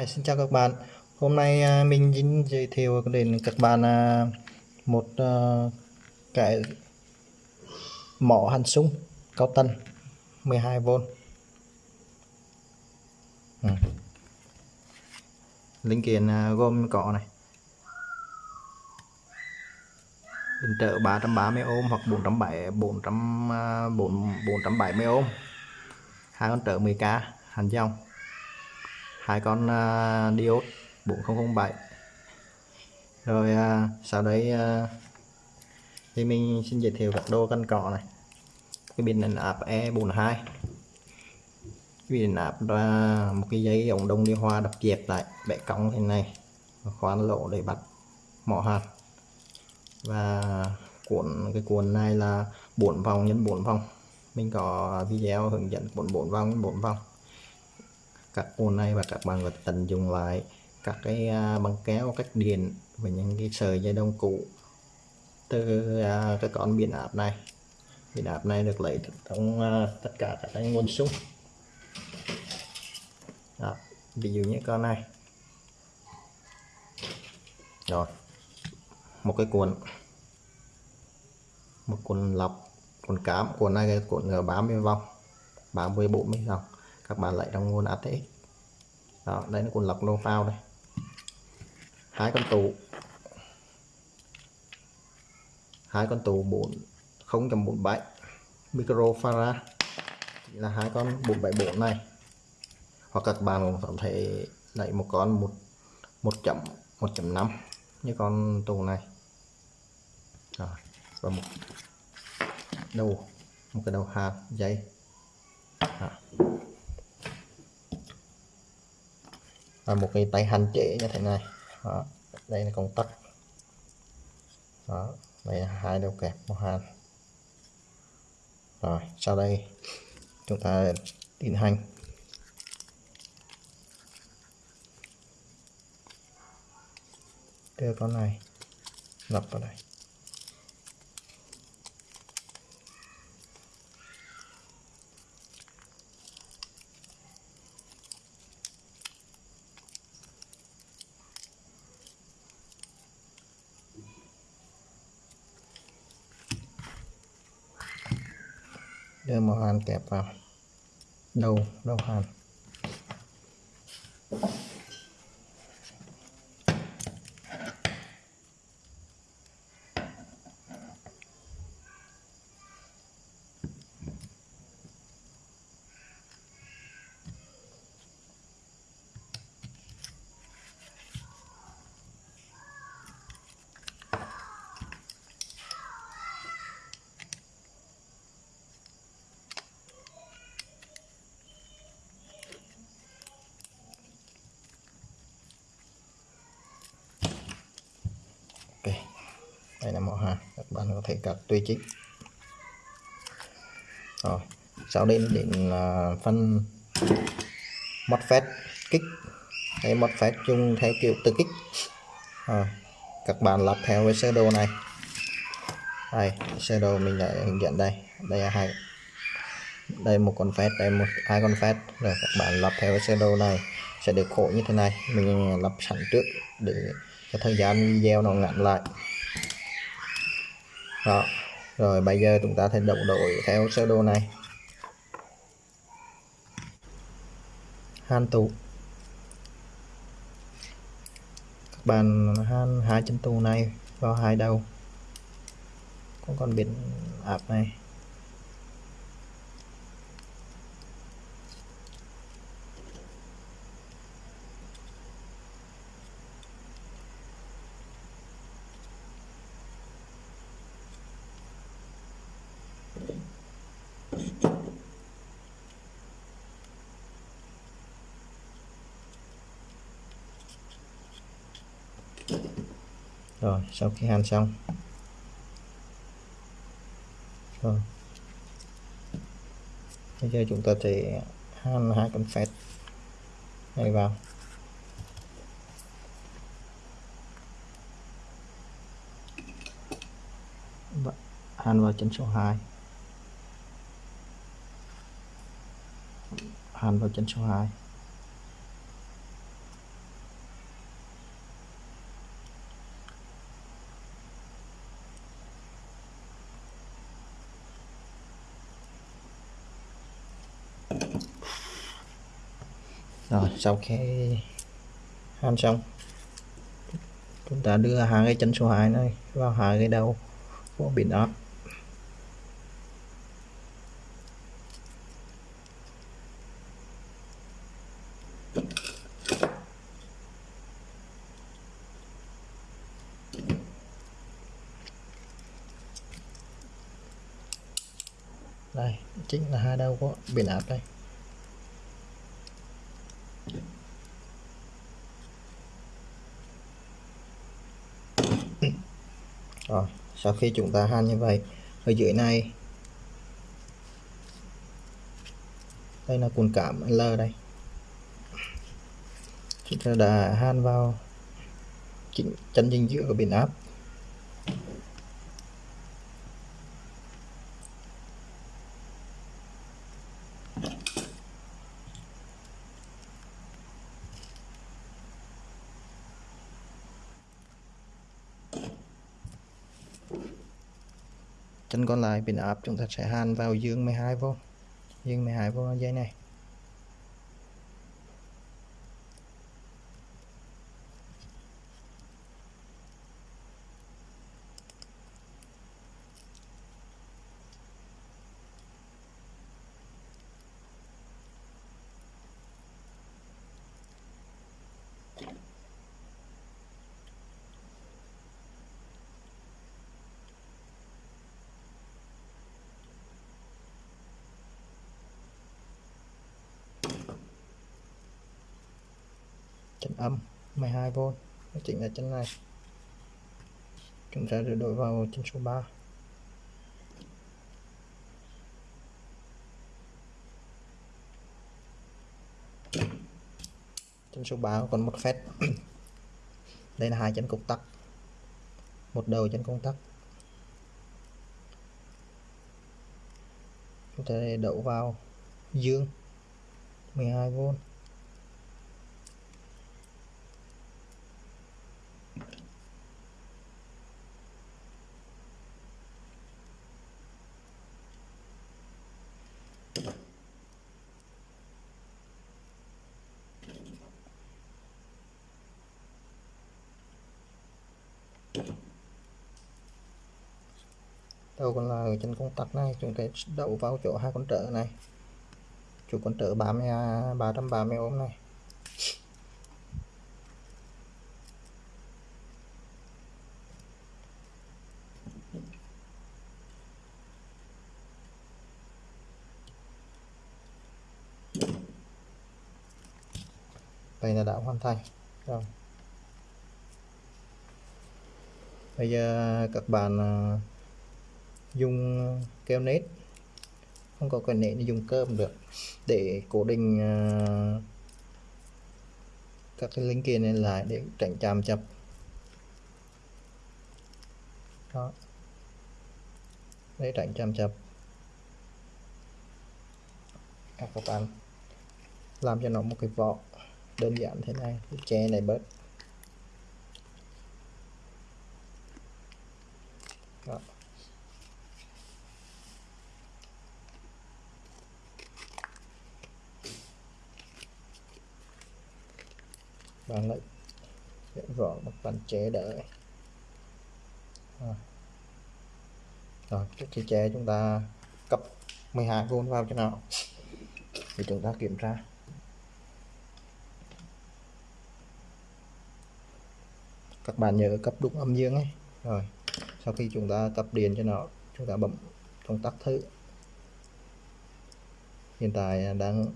Hi, xin chào các bạn. Hôm nay à, mình xin giới thiệu đến các bạn à, một à, cái mỏ hành súng cao tần 12V. Ừ. Linh kiện gồm có này. Điện trợ 330 ohm hoặc 470 400 470 ohm. Hai con trợ 10k hành dòng hai con uh, diode 4007 rồi uh, sau đấy uh, thì mình xin giới thiệu các đồ căn cọ này. Cái pin điện áp E42 cái pin điện áp là một cái dây ống đông đi hoa đập dẹp lại bẻ cong thế này khoan lỗ để bắt mỏ hạt. Và cuộn cái cuộn này là 4 vòng nhân 4 vòng. Mình có video hướng dẫn cuộn 4 vòng 4 vòng các ô này và các bạn có tận dụng lại các cái à, băng kéo, cách điện và những cái sợi dây đông cũ từ à, cái con biến áp này. Biến áp này được lấy trong à, tất cả các cái nguồn súng. Đó. ví dụ như con này. Rồi, một cái cuộn, một cuộn lọc, cuộn cám. Cuộn này cuộn cuộn 30 vòng 30 40 vòng các bạn lại trong nguồn ATX đó, đây là cuộn lọc lô phao đây. Hai con tủ hai con tủ 4 0.47 microfarad chỉ là hai con 474 này. Hoặc các bạn có thể lấy một con 1 1.1.5 như con tủ này. Rồi và một đầu, một cái đầu hạt dây. Đó. Và một cái tay hành trễ như thế này. Đó. đây là công tắc. Đó, đây là hai đầu kẹp một hàn. Rồi, sau đây chúng ta tiến hành. Đưa con này lắp vào đây. យើងមកហាន់តែប៉ះដូវដូវហាន់ ok. Đây là màu hàng các bạn có thể cắt tùy chích. Rồi. Sau đây đến là phân MOSFET kích. Đây MOSFET chung theo kiểu tự kích. Rồi. Các bạn lắp theo cái sơ đồ này. Đây, sơ đồ mình đã hướng dẫn đây. Đây là hai. Đây một con phép, đây một, hai con phép. Rồi các bạn lắp theo cái sơ đồ này sẽ được khổ như thế này. Mình lắp sẵn trước để cái thời gian video nó ngắn lại. Đó. Rồi bây giờ chúng ta sẽ động đổi theo sơ đồ này. Han tù. các bạn han hai chân tù này vào hai đầu. Cũng còn biển áp này. Rồi, sau khi hàn xong. Rồi. Bây giờ chúng ta sẽ hàn hai con phép này vào. Hàn vào chân số 2 hàn vào chân số 2 rồi sau khi hàn xong. Chúng ta đưa hai cái chân số 2 này vào hai cái đầu của biển áp. Đây, chính là hai đầu của biển áp đây rồi sau khi chúng ta han như vậy, ở dưới này, đây là cuộn cảm L đây. Chúng ta đã han vào chỉnh chân dinh dưỡng của biến áp. Chân còn lại pin áp, chúng ta sẽ hàn vào dương 12V dương 12V dây này. Chân âm 12V nó chính là chân này. Chúng ta sẽ đổi vào chân số 3 chân số 3 còn một phép. Đây là hai chân công tắc. Một đầu chân công tắc. Chúng ta đậu vào dương 12V đầu còn là ở trên công tắc này chúng ta đậu vào chỗ hai con trở này. Chủ con trở 30 330 ohm này. Đây là đã hoàn thành. Rồi. Bây giờ các bạn à, dùng uh, keo nết. Không có cái nết thì dùng cơm được. Để cố định uh, các cái linh kiện này lại để tránh chạm chập. Đó. Để tránh chạm chập. Các bạn làm cho nó một cái vỏ đơn giản thế này che này bớt. Đó. Bạn lại dẫn vỏ một bàn chế đỡ rồi, rồi trước khi chế chúng ta cấp 12V vào cho nào. Thì chúng ta kiểm tra. Các bạn nhớ cấp đúng âm dương ấy. Rồi sau khi chúng ta cấp điện cho nó chúng ta bấm công tắc thử hiện tại đang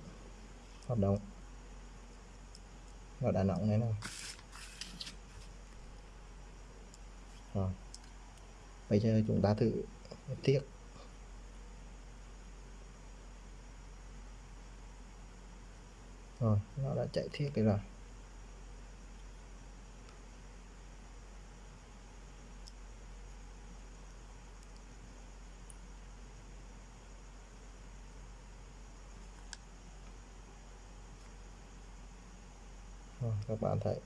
hoạt động vào đà nẵng này nè, rồi. Bây giờ chúng ta thử tiếp. Rồi nó đã chạy thiết rồi. Các bạn thấy.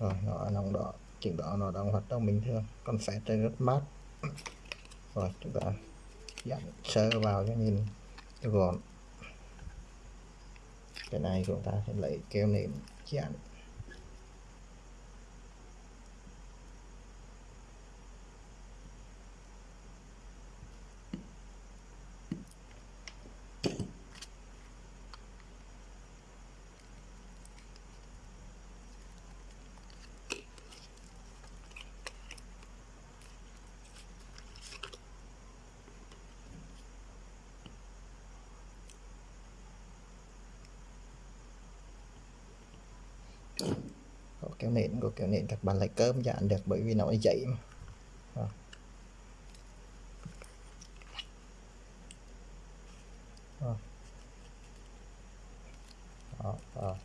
Rồi nó nóng đỏ chỉnh đỏ nó đang hoạt động bình thường. Còn phép trên rất mát. Rồi, chúng ta dặn sơ vào cho nhìn gọn. Cái này chúng ta sẽ lấy keo nệm dặn có kéo nện có kéo nện các bạn lấy cơm dạn được bởi vì nó dậy mà đó. Đó. Đó,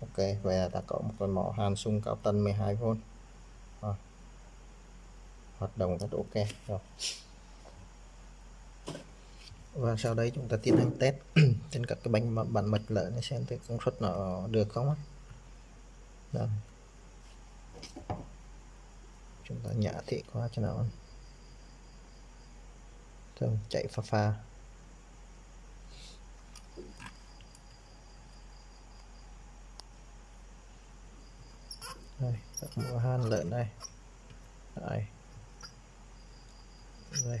ok vậy là ta có một con mỏ hàn sung cao tân 12V đó. hoạt động rất ok rồi và sau đây chúng ta tiến hành test trên các cái bánh bản mạch lợn xem thấy công suất nó được không đó chúng ta nhả thị qua cho nó. Rồi chạy pha pha. Đây, các han lợn đây. Đây. Đây.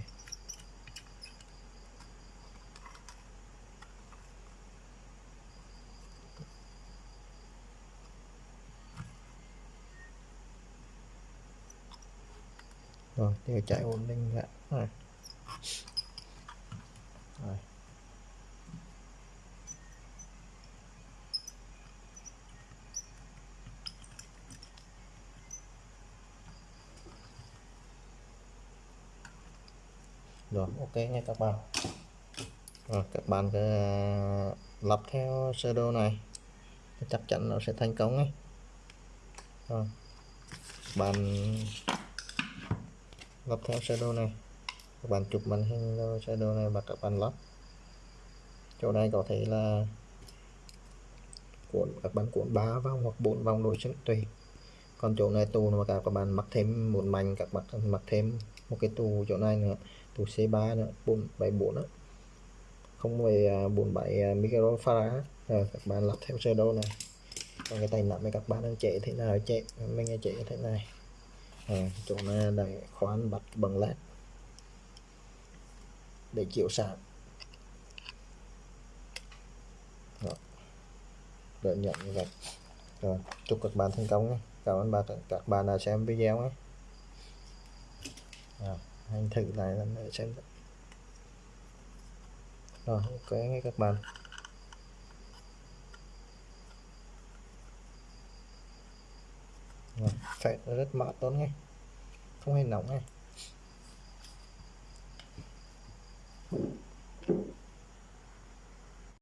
Vâng, rồi đều chạy. Ổn định lại. Rồi. rồi rồi, ok nha các bạn. Rồi, các bạn cứ lắp theo sơ đồ này. Chắc chắn nó sẽ thành công ấy. Rồi. Bạn lắp theo shadow này. Các bạn chụp màn hình shadow này và các bạn lắp. Chỗ này có thể là cuộn, các bạn cuộn 3 vòng hoặc 4 vòng đối xứng tùy. Còn chỗ này tù mà các bạn mắc thêm một mảnh, các bạn mặc thêm một cái tù chỗ này nữa. Tù C3 nữa 474 nữa không về 47 à, à, microfarad rồi các bạn lắp theo shadow này. Còn cái tay nặng này các bạn đang chạy thế nào, chạy, mình chạy thế này à, chỗ này để khoan bật bằng led để chiếu sáng đợi nhận như vậy. Rồi chúc các bạn thành công nhé. Cảm ơn bạn các bạn đã xem video nhé. À, anh thử lại lần nữa xem. Rồi ok nghe các bạn. Vâng, phải rất mát tốn ngay, không hề nóng ngay.